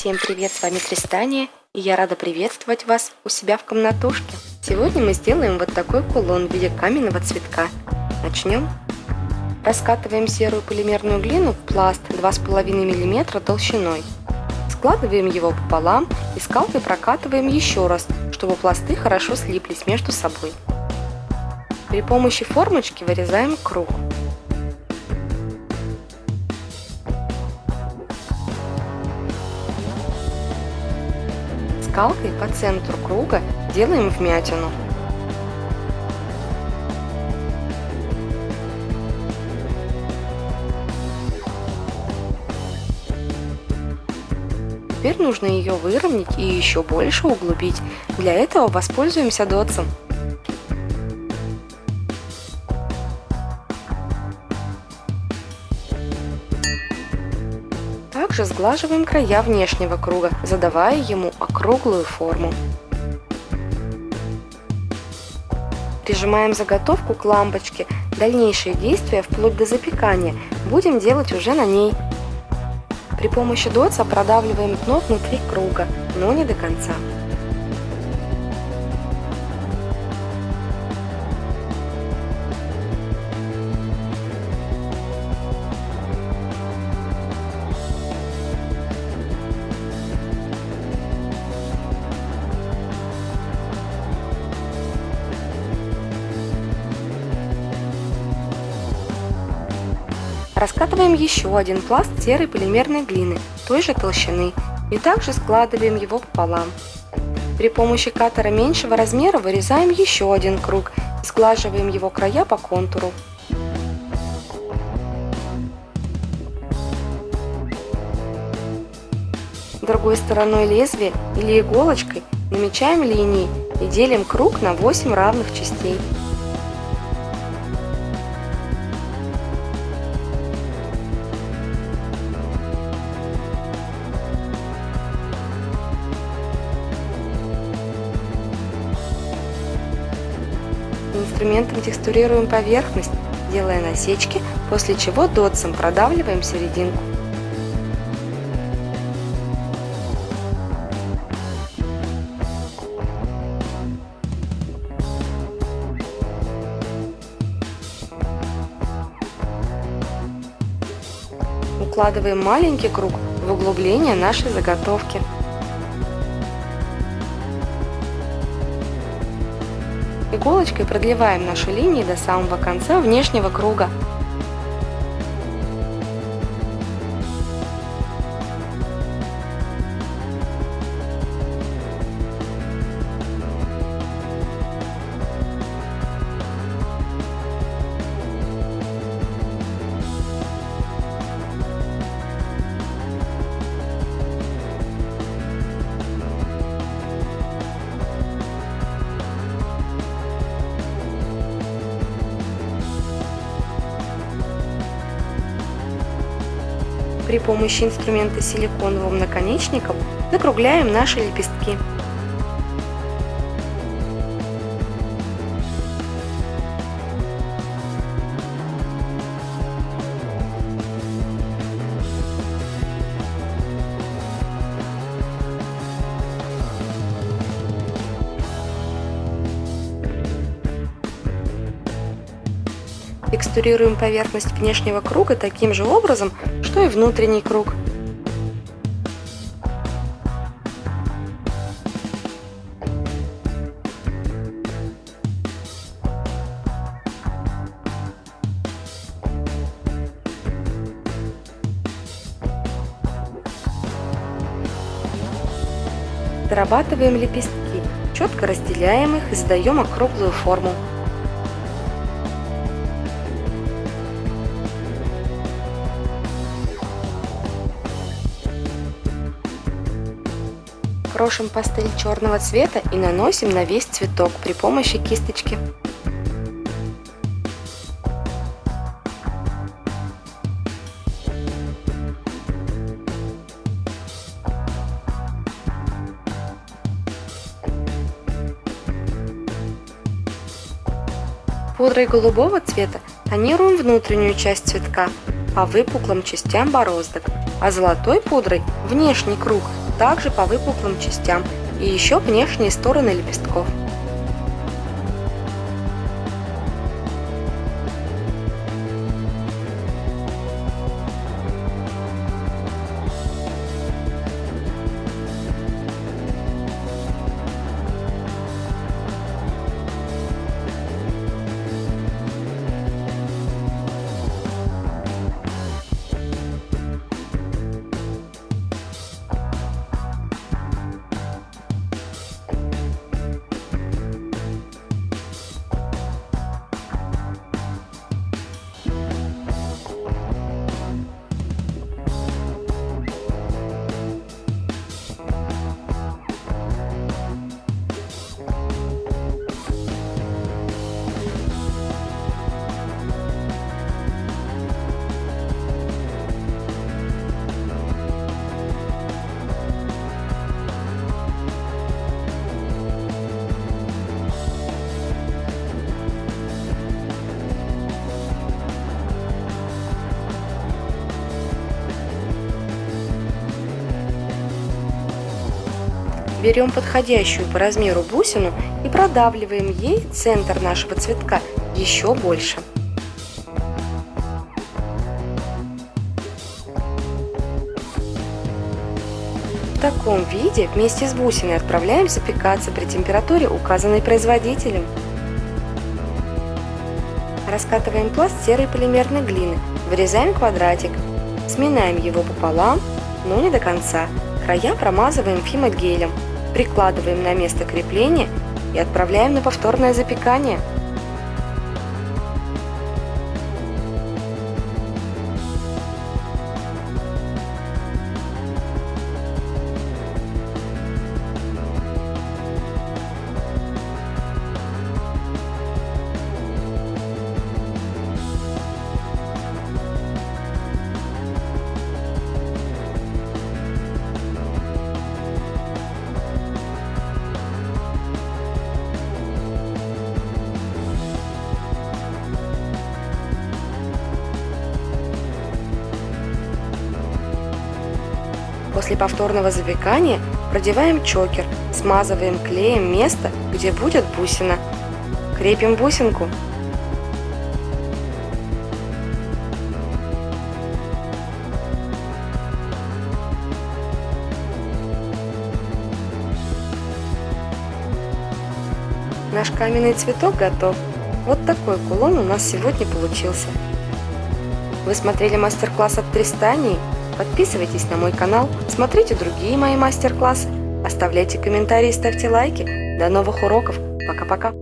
Всем привет, с вами Тристания, и я рада приветствовать вас у себя в комнатушке. Сегодня мы сделаем вот такой кулон в виде каменного цветка. Начнем. Раскатываем серую полимерную глину в пласт 2,5 мм толщиной. Складываем его пополам и скалкой прокатываем еще раз, чтобы пласты хорошо слиплись между собой. При помощи формочки вырезаем круг. Скалкой по центру круга делаем вмятину. Теперь нужно ее выровнять и еще больше углубить. Для этого воспользуемся дотсом. Также сглаживаем края внешнего круга, задавая ему округлую форму. Прижимаем заготовку к лампочке. Дальнейшие действия, вплоть до запекания, будем делать уже на ней. При помощи дотса продавливаем дно внутри круга, но не до конца. Раскатываем еще один пласт серой полимерной глины той же толщины и также складываем его пополам. При помощи катера меньшего размера вырезаем еще один круг и сглаживаем его края по контуру. Другой стороной лезвия или иголочкой намечаем линии и делим круг на 8 равных частей. Инструментом текстурируем поверхность, делая насечки, после чего дотсом продавливаем серединку. Укладываем маленький круг в углубление нашей заготовки. Иголочкой продлеваем наши линии до самого конца внешнего круга. При помощи инструмента силиконовым наконечником закругляем наши лепестки. Текстурируем поверхность внешнего круга таким же образом, что и внутренний круг. Дорабатываем лепестки, четко разделяем их и задаем округлую форму. Крошим пастель черного цвета и наносим на весь цветок при помощи кисточки. Пудрой голубого цвета тонируем внутреннюю часть цветка по выпуклым частям бороздок, а золотой пудрой внешний круг также по выпуклым частям и еще внешние стороны лепестков. Берем подходящую по размеру бусину и продавливаем ей центр нашего цветка еще больше. В таком виде вместе с бусиной отправляем запекаться при температуре, указанной производителем. Раскатываем пласт серой полимерной глины, вырезаем квадратик, сминаем его пополам, но не до конца. Края промазываем фимогелем, прикладываем на место крепления и отправляем на повторное запекание. После повторного запекания продеваем чокер, смазываем клеем место, где будет бусина. Крепим бусинку. Наш каменный цветок готов. Вот такой кулон у нас сегодня получился. Вы смотрели мастер-класс от Тристании? Подписывайтесь на мой канал, смотрите другие мои мастер-классы, оставляйте комментарии, ставьте лайки. До новых уроков. Пока-пока.